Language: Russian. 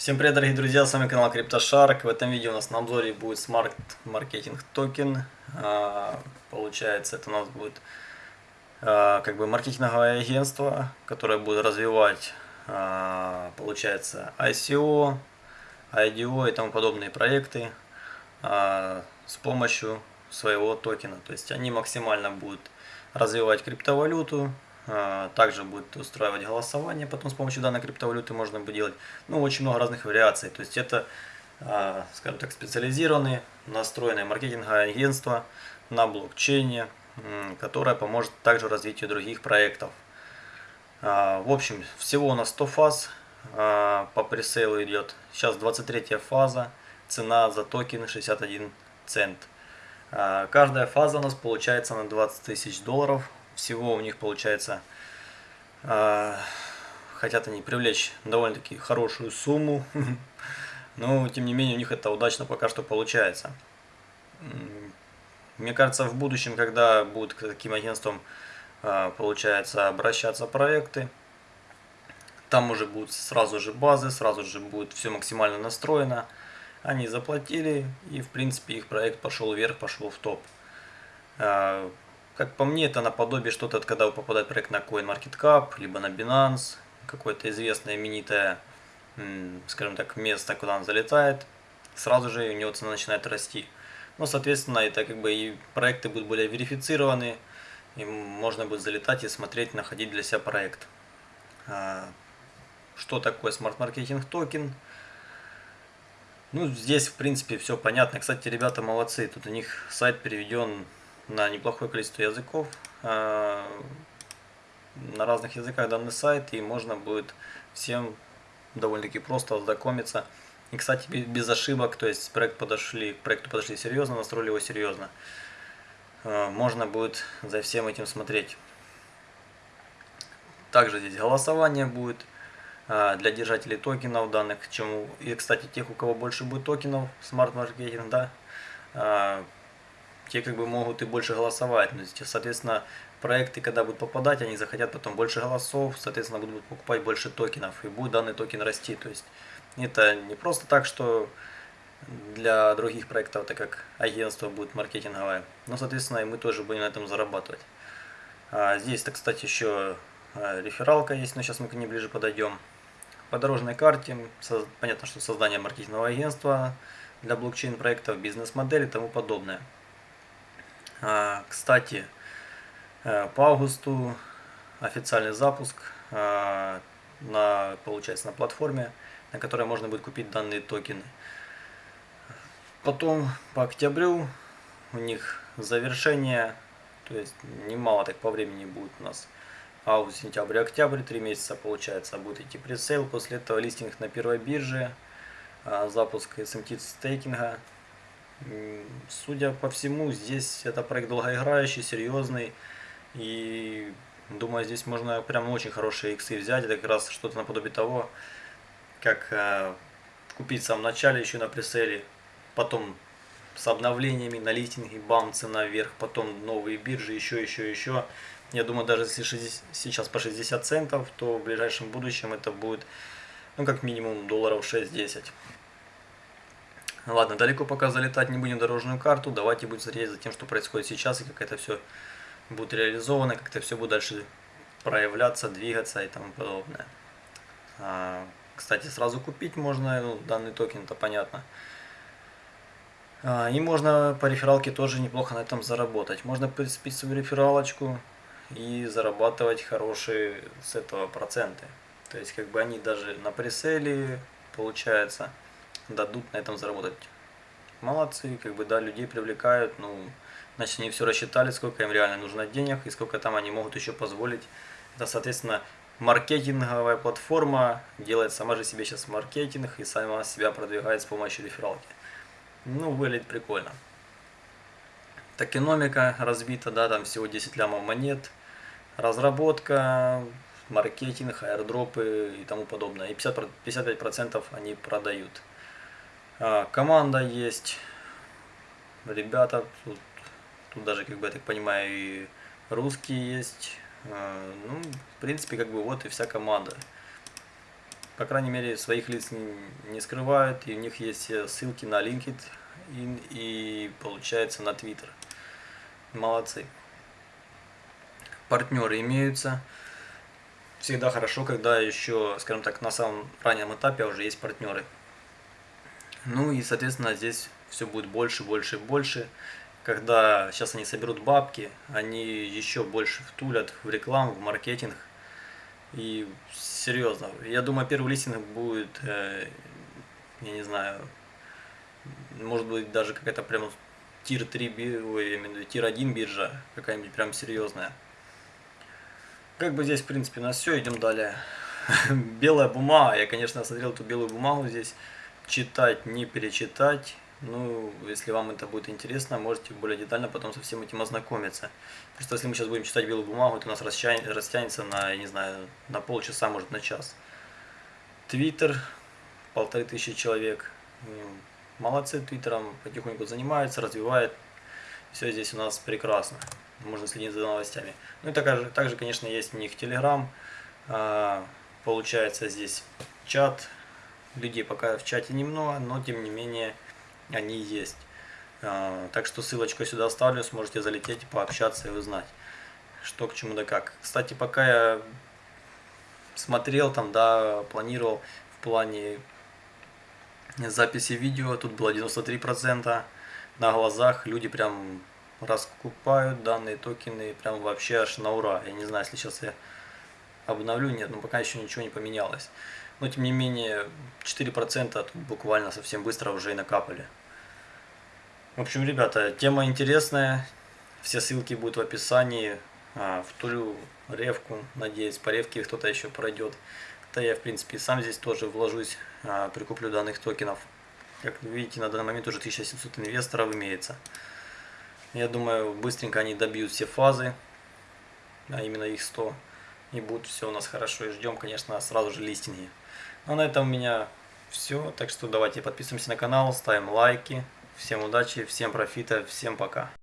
Всем привет, дорогие друзья, с вами канал CryptoShark. В этом видео у нас на обзоре будет Smart Marketing Token. А, получается, это у нас будет а, как бы маркетинговое агентство, которое будет развивать, а, получается, ICO, IDO и тому подобные проекты с помощью своего токена. То есть они максимально будут развивать криптовалюту, также будет устраивать голосование, потом с помощью данной криптовалюты можно будет делать ну, очень много разных вариаций. То есть это, а, скажем так, специализированное, настроенное маркетинговое агентство на блокчейне, которое поможет также развитию других проектов. А, в общем, всего у нас 100 фаз по пресейлу идет. Сейчас 23 фаза, цена за токен 61 цент. Каждая фаза у нас получается на 20 тысяч долларов всего у них получается, э, хотят они привлечь довольно-таки хорошую сумму, но тем не менее у них это удачно пока что получается. Мне кажется, в будущем, когда будут к таким агентствам, э, получается, обращаться проекты, там уже будут сразу же базы, сразу же будет все максимально настроено. Они заплатили, и в принципе их проект пошел вверх, пошел в топ. Как по мне, это наподобие что-то, когда попадает проект на CoinMarketCap, либо на Binance, какое-то известное именитое, скажем так, место, куда он залетает, сразу же у него цена начинает расти. Ну, соответственно, это как бы и проекты будут более верифицированы, и можно будет залетать и смотреть, находить для себя проект. А, что такое Marketing Token? Ну, здесь, в принципе, все понятно. Кстати, ребята молодцы. Тут у них сайт переведен на неплохое количество языков. А, на разных языках данный сайт, и можно будет всем довольно-таки просто ознакомиться. И, кстати, без ошибок, то есть проект подошли, к проекту подошли серьезно, настроили его серьезно. А, можно будет за всем этим смотреть. Также здесь голосование будет а, для держателей токенов данных, чему и, кстати, тех, у кого больше будет токенов, Marketing, да, те как бы могут и больше голосовать. Но, соответственно, проекты, когда будут попадать, они захотят потом больше голосов, соответственно, будут покупать больше токенов, и будет данный токен расти. То есть это не просто так, что для других проектов, так как агентство будет маркетинговое, но, соответственно, и мы тоже будем на этом зарабатывать. А здесь-то, кстати, еще а, рефералка есть, но сейчас мы к ней ближе подойдем. По дорожной карте, понятно, что создание маркетингового агентства для блокчейн-проектов, бизнес-модель и тому подобное. А, кстати, э, по августу официальный запуск а, на, получается, на платформе, на которой можно будет купить данные токены. Потом по октябрю у них завершение, то есть немало так по времени будет у нас. Август, сентябрь, октябрь, три месяца получается будет идти пресейл. После этого листинг на первой бирже, а, запуск SMT стейкинга Судя по всему, здесь это проект долгоиграющий, серьезный. И думаю, здесь можно прям очень хорошие иксы взять. Это как раз что-то наподобие того, как э, купить в самом начале еще на преселе, потом с обновлениями на листинге, бам, цена вверх, потом новые биржи, еще, еще, еще. Я думаю, даже если 60, сейчас по 60 центов, то в ближайшем будущем это будет, ну, как минимум, долларов 6-10. Ладно, далеко пока залетать не будем дорожную карту. Давайте будем смотреть за тем, что происходит сейчас и как это все будет реализовано, как это все будет дальше проявляться, двигаться и тому подобное. А, кстати, сразу купить можно ну, данный токен, это понятно. А, и можно по рефералке тоже неплохо на этом заработать. Можно прицепить свою рефералочку и зарабатывать хорошие с этого проценты. То есть как бы они даже на преселе получается дадут на этом заработать. Молодцы, как бы, да, людей привлекают, ну, значит, они все рассчитали, сколько им реально нужно денег и сколько там они могут еще позволить. Это, соответственно, маркетинговая платформа делает сама же себе сейчас маркетинг и сама себя продвигает с помощью рефералки. Ну, выглядит прикольно. Токеномика разбита, да, там всего 10 лямов монет. Разработка, маркетинг, аирдропы и тому подобное. И 50, 55% они продают. А, команда есть, ребята, тут, тут даже, как бы, я так понимаю, и русские есть. А, ну, в принципе, как бы, вот и вся команда. по крайней мере, своих лиц не, скрывают, и у них есть ссылки на LinkedIn и, получается, на Twitter. Молодцы. Партнеры имеются. Всегда хорошо, когда еще, скажем так, на самом раннем этапе уже есть партнеры. Ну и, соответственно, здесь все будет больше, больше и больше. Когда сейчас они соберут бабки, они еще больше втулят в рекламу, в маркетинг. И серьезно, я думаю, первый листинг будет, э, я не знаю, может быть даже какая-то прям тир 3, ой, тир 1 биржа, какая-нибудь прям серьезная. Как бы здесь, в принципе, у нас все, идем далее. Белая бумага, я, конечно, смотрел эту белую бумагу здесь, читать, не перечитать. Ну, если вам это будет интересно, можете более детально потом со всем этим ознакомиться. Просто если мы сейчас будем читать белую бумагу, то у нас растянется на, я не знаю, на полчаса, может на час. Твиттер, полторы тысячи человек. Молодцы, Твиттером потихоньку занимаются, развивают. Все здесь у нас прекрасно. Можно следить за новостями. Ну и также, также конечно, есть у них Телеграм. Получается здесь чат, людей пока в чате немного, но тем не менее они есть. А, так что ссылочку сюда оставлю, сможете залететь, пообщаться и узнать, что к чему да как. Кстати, пока я смотрел там, да, планировал в плане записи видео, тут было 93%, на глазах люди прям раскупают данные токены, прям вообще аж на ура. Я не знаю, если сейчас я обновлю, нет, но пока еще ничего не поменялось. Но тем не менее, 4% буквально совсем быстро уже и накапали. В общем, ребята, тема интересная. Все ссылки будут в описании. А, в Тулю, Ревку, надеюсь, по Ревке кто-то еще пройдет. Да я, в принципе, сам здесь тоже вложусь, а, прикуплю данных токенов. Как видите, на данный момент уже 1700 инвесторов имеется. Я думаю, быстренько они добьют все фазы, а именно их 100. И будет все у нас хорошо. И ждем, конечно, сразу же листинги. Ну, а на этом у меня все. Так что давайте подписываемся на канал, ставим лайки. Всем удачи, всем профита, всем пока.